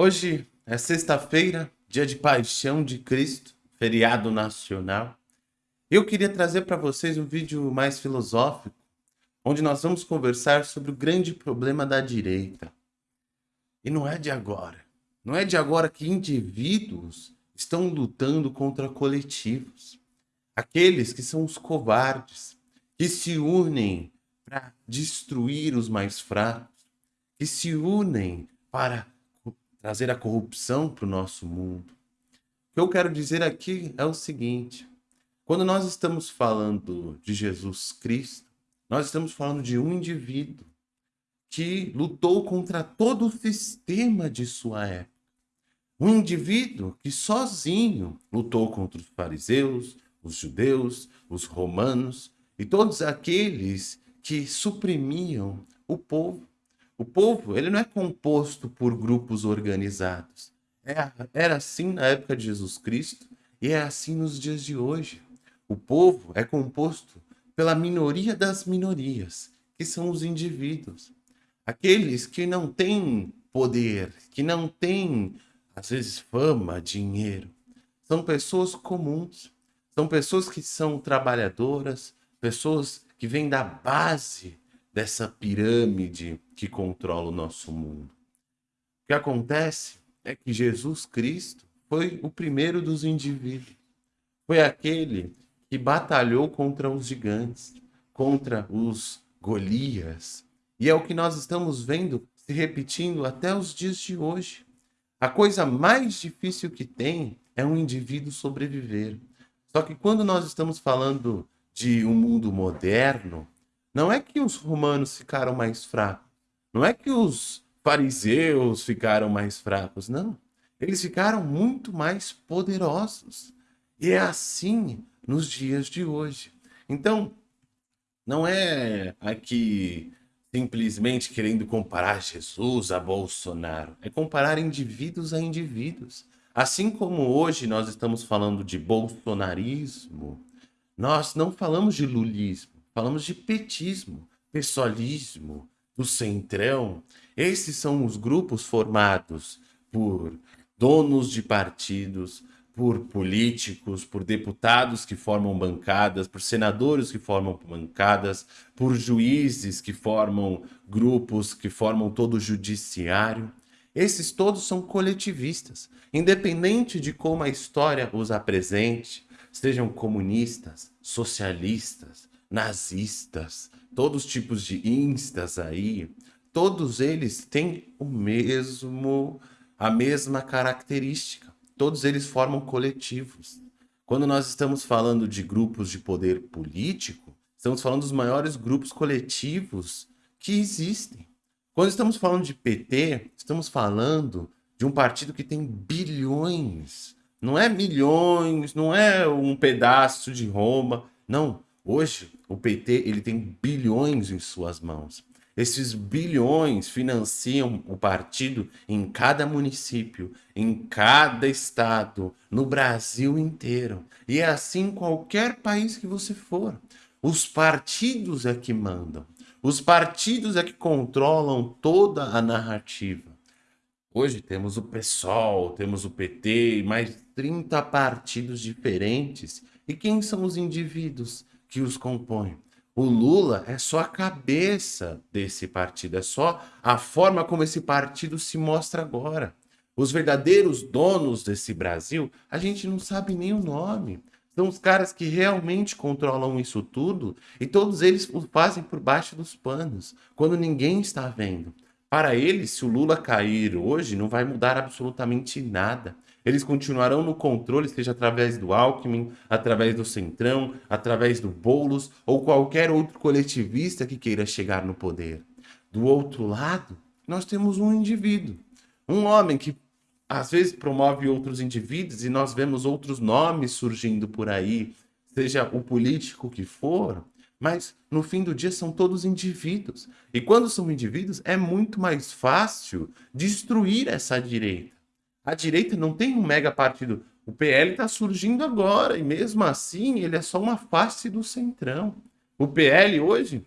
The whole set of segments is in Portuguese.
Hoje é sexta-feira, dia de paixão de Cristo, feriado nacional. Eu queria trazer para vocês um vídeo mais filosófico, onde nós vamos conversar sobre o grande problema da direita. E não é de agora. Não é de agora que indivíduos estão lutando contra coletivos. Aqueles que são os covardes, que se unem para destruir os mais fracos, que se unem para trazer a corrupção para o nosso mundo. O que eu quero dizer aqui é o seguinte: quando nós estamos falando de Jesus Cristo, nós estamos falando de um indivíduo que lutou contra todo o sistema de sua época. Um indivíduo que sozinho lutou contra os fariseus, os judeus, os romanos e todos aqueles que suprimiam o povo. O povo ele não é composto por grupos organizados. É, era assim na época de Jesus Cristo e é assim nos dias de hoje. O povo é composto pela minoria das minorias, que são os indivíduos. Aqueles que não têm poder, que não têm, às vezes, fama, dinheiro. São pessoas comuns. São pessoas que são trabalhadoras, pessoas que vêm da base dessa pirâmide que controla o nosso mundo. O que acontece é que Jesus Cristo foi o primeiro dos indivíduos. Foi aquele que batalhou contra os gigantes, contra os Golias. E é o que nós estamos vendo se repetindo até os dias de hoje. A coisa mais difícil que tem é um indivíduo sobreviver. Só que quando nós estamos falando de um mundo moderno, não é que os romanos ficaram mais fracos. Não é que os fariseus ficaram mais fracos. Não. Eles ficaram muito mais poderosos. E é assim nos dias de hoje. Então, não é aqui simplesmente querendo comparar Jesus a Bolsonaro. É comparar indivíduos a indivíduos. Assim como hoje nós estamos falando de bolsonarismo, nós não falamos de lulismo. Falamos de petismo, pessoalismo, do centrão. Esses são os grupos formados por donos de partidos, por políticos, por deputados que formam bancadas, por senadores que formam bancadas, por juízes que formam grupos, que formam todo o judiciário. Esses todos são coletivistas, independente de como a história os apresente, sejam comunistas, socialistas, nazistas, todos os tipos de instas aí, todos eles têm o mesmo, a mesma característica. Todos eles formam coletivos. Quando nós estamos falando de grupos de poder político, estamos falando dos maiores grupos coletivos que existem. Quando estamos falando de PT, estamos falando de um partido que tem bilhões. Não é milhões, não é um pedaço de Roma. Não, Hoje, o PT ele tem bilhões em suas mãos. Esses bilhões financiam o partido em cada município, em cada estado, no Brasil inteiro. E é assim em qualquer país que você for. Os partidos é que mandam. Os partidos é que controlam toda a narrativa. Hoje temos o PSOL, temos o PT mais 30 partidos diferentes. E quem são os indivíduos? Que os compõem. O Lula é só a cabeça desse partido, é só a forma como esse partido se mostra agora. Os verdadeiros donos desse Brasil, a gente não sabe nem o nome. São os caras que realmente controlam isso tudo e todos eles o fazem por baixo dos panos, quando ninguém está vendo. Para eles, se o Lula cair hoje, não vai mudar absolutamente nada. Eles continuarão no controle, seja através do Alckmin, através do Centrão, através do Boulos ou qualquer outro coletivista que queira chegar no poder. Do outro lado, nós temos um indivíduo, um homem que às vezes promove outros indivíduos e nós vemos outros nomes surgindo por aí, seja o político que for, mas no fim do dia são todos indivíduos. E quando são indivíduos, é muito mais fácil destruir essa direita. A direita não tem um mega partido. O PL está surgindo agora e mesmo assim ele é só uma face do centrão. O PL hoje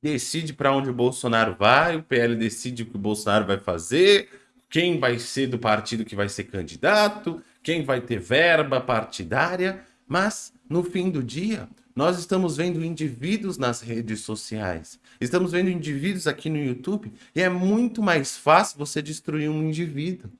decide para onde o Bolsonaro vai, o PL decide o que o Bolsonaro vai fazer, quem vai ser do partido que vai ser candidato, quem vai ter verba partidária, mas no fim do dia, nós estamos vendo indivíduos nas redes sociais, estamos vendo indivíduos aqui no YouTube e é muito mais fácil você destruir um indivíduo.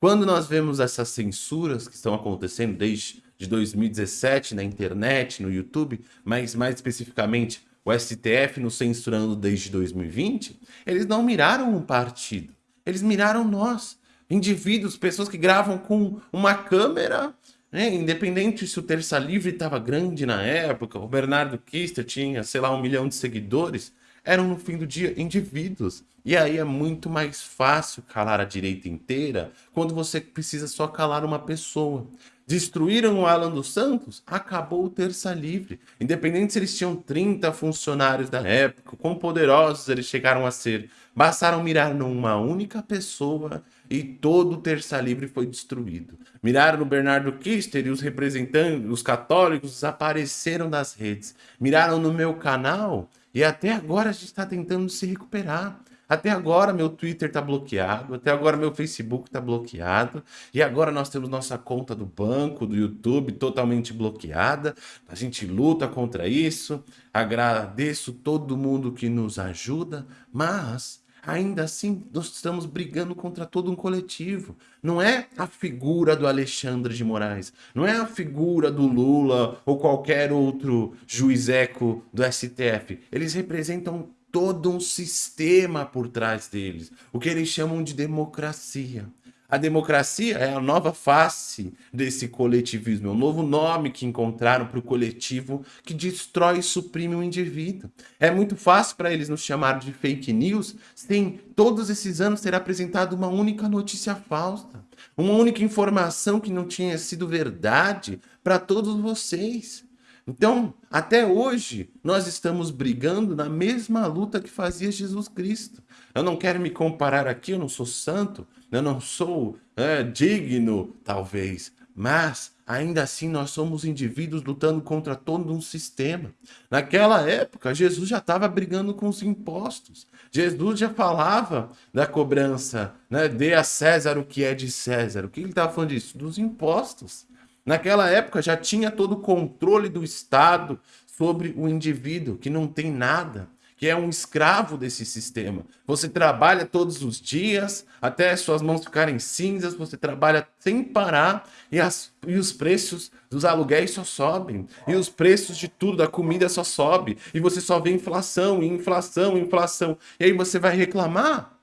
Quando nós vemos essas censuras que estão acontecendo desde de 2017 na internet, no YouTube, mas mais especificamente o STF nos censurando desde 2020, eles não miraram um partido, eles miraram nós, indivíduos, pessoas que gravam com uma câmera, né? independente se o Terça Livre estava grande na época, o Bernardo Kister tinha, sei lá, um milhão de seguidores, eram no fim do dia indivíduos. E aí é muito mais fácil calar a direita inteira quando você precisa só calar uma pessoa. Destruíram o Alan dos Santos, acabou o Terça Livre. Independente se eles tinham 30 funcionários da época, quão poderosos eles chegaram a ser, bastaram mirar numa única pessoa e todo o Terça Livre foi destruído. Miraram no Bernardo Kister e os representantes, os católicos, desapareceram das redes. Miraram no meu canal e até agora a gente está tentando se recuperar. Até agora meu Twitter está bloqueado, até agora meu Facebook está bloqueado, e agora nós temos nossa conta do banco, do YouTube totalmente bloqueada. A gente luta contra isso, agradeço todo mundo que nos ajuda, mas ainda assim nós estamos brigando contra todo um coletivo. Não é a figura do Alexandre de Moraes, não é a figura do Lula ou qualquer outro juizeco do STF. Eles representam todo um sistema por trás deles, o que eles chamam de democracia. A democracia é a nova face desse coletivismo, é um novo nome que encontraram para o coletivo que destrói e suprime o indivíduo. É muito fácil para eles nos chamar de fake news sem todos esses anos ter apresentado uma única notícia falsa, uma única informação que não tinha sido verdade para todos vocês. Então, até hoje, nós estamos brigando na mesma luta que fazia Jesus Cristo. Eu não quero me comparar aqui, eu não sou santo, eu não sou é, digno, talvez, mas ainda assim nós somos indivíduos lutando contra todo um sistema. Naquela época, Jesus já estava brigando com os impostos. Jesus já falava da cobrança, né? dê a César o que é de César. O que ele estava falando disso? Dos impostos. Naquela época já tinha todo o controle do Estado sobre o indivíduo, que não tem nada, que é um escravo desse sistema. Você trabalha todos os dias, até suas mãos ficarem cinzas, você trabalha sem parar e, as, e os preços dos aluguéis só sobem. E os preços de tudo, da comida só sobe. E você só vê inflação, inflação, inflação. E aí você vai reclamar?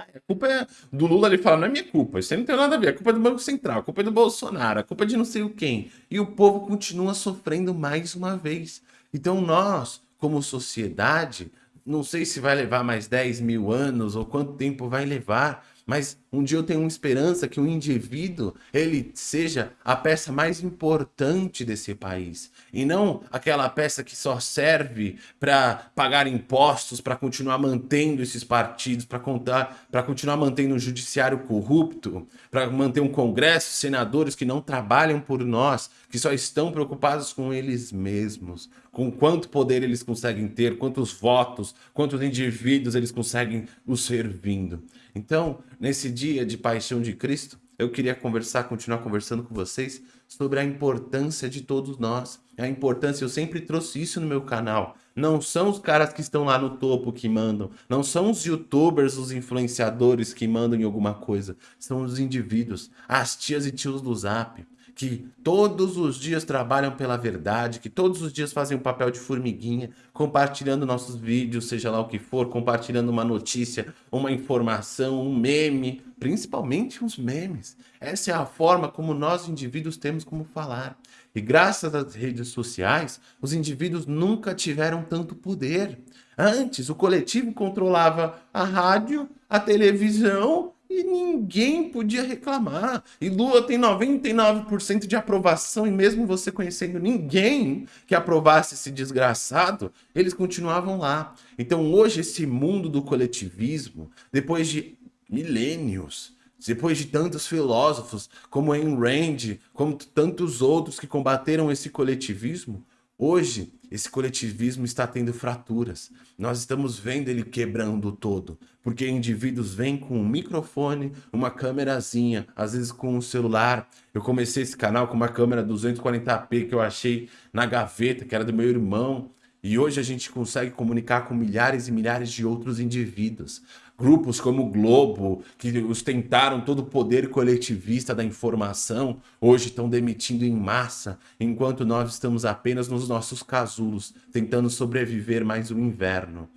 A culpa é do Lula, ele fala, não é minha culpa, isso aí não tem nada a ver, a culpa é do Banco Central, a culpa é do Bolsonaro, a culpa é de não sei o quem. E o povo continua sofrendo mais uma vez. Então nós, como sociedade, não sei se vai levar mais 10 mil anos ou quanto tempo vai levar, mas um dia eu tenho uma esperança que o indivíduo ele seja a peça mais importante desse país e não aquela peça que só serve para pagar impostos, para continuar mantendo esses partidos, para contar, para continuar mantendo um judiciário corrupto, para manter um congresso, senadores que não trabalham por nós, que só estão preocupados com eles mesmos, com quanto poder eles conseguem ter, quantos votos, quantos indivíduos eles conseguem os servindo. Então, nesse dia de paixão de Cristo, eu queria conversar, continuar conversando com vocês sobre a importância de todos nós. A importância, eu sempre trouxe isso no meu canal. Não são os caras que estão lá no topo que mandam. Não são os youtubers, os influenciadores que mandam em alguma coisa. São os indivíduos, as tias e tios do zap que todos os dias trabalham pela verdade, que todos os dias fazem um papel de formiguinha, compartilhando nossos vídeos, seja lá o que for, compartilhando uma notícia, uma informação, um meme, principalmente os memes. Essa é a forma como nós indivíduos temos como falar. E graças às redes sociais, os indivíduos nunca tiveram tanto poder. Antes, o coletivo controlava a rádio, a televisão e ninguém podia reclamar. E Lula tem 99% de aprovação, e mesmo você conhecendo ninguém que aprovasse esse desgraçado, eles continuavam lá. Então hoje esse mundo do coletivismo, depois de milênios, depois de tantos filósofos como Ayn Rand, como tantos outros que combateram esse coletivismo, Hoje, esse coletivismo está tendo fraturas. Nós estamos vendo ele quebrando todo, porque indivíduos vêm com um microfone, uma câmerazinha, às vezes com um celular. Eu comecei esse canal com uma câmera 240p que eu achei na gaveta, que era do meu irmão. E hoje a gente consegue comunicar com milhares e milhares de outros indivíduos. Grupos como o Globo, que ostentaram todo o poder coletivista da informação, hoje estão demitindo em massa, enquanto nós estamos apenas nos nossos casulos, tentando sobreviver mais um inverno.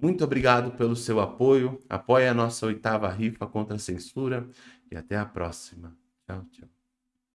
Muito obrigado pelo seu apoio, apoie a nossa oitava rifa contra a censura e até a próxima. Tchau, tchau.